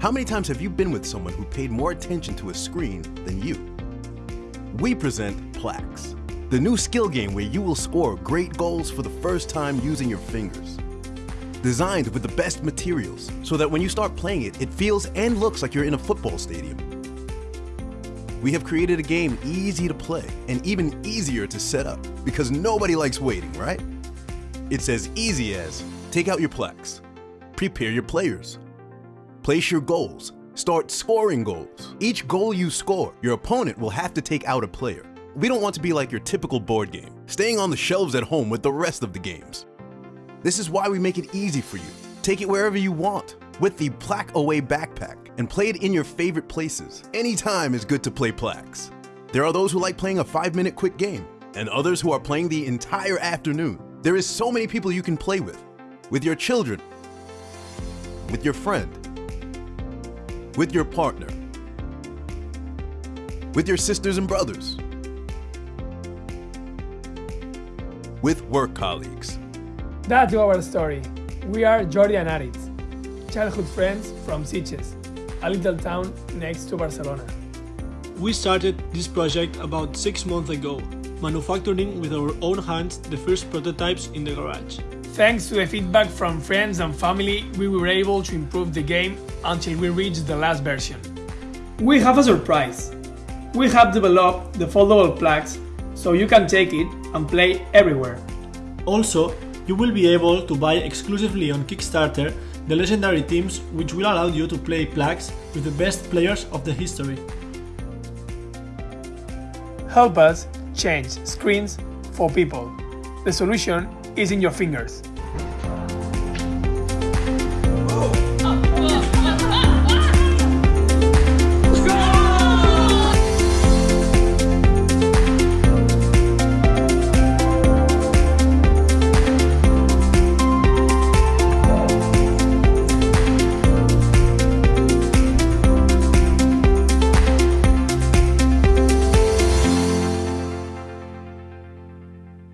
How many times have you been with someone who paid more attention to a screen than you? We present Plax, the new skill game where you will score great goals for the first time using your fingers. Designed with the best materials so that when you start playing it, it feels and looks like you're in a football stadium. We have created a game easy to play and even easier to set up because nobody likes waiting, right? It's as easy as take out your Plax, prepare your players, place your goals, start scoring goals. Each goal you score, your opponent will have to take out a player. We don't want to be like your typical board game, staying on the shelves at home with the rest of the games. This is why we make it easy for you. Take it wherever you want with the Plaque Away backpack and play it in your favorite places. Anytime is good to play Plax. There are those who like playing a five minute quick game and others who are playing the entire afternoon. There is so many people you can play with. With your children, with your friend, with your partner, with your sisters and brothers, with work colleagues. That's our story. We are Jordi and Aritz, childhood friends from Sitges, a little town next to Barcelona. We started this project about six months ago, manufacturing with our own hands the first prototypes in the garage. Thanks to the feedback from friends and family, we were able to improve the game until we reached the last version. We have a surprise. We have developed the foldable Plax so you can take it and play everywhere. Also, you will be able to buy exclusively on Kickstarter the legendary teams which will allow you to play Plax with the best players of the history. Help us change screens for people. The solution is in your fingers.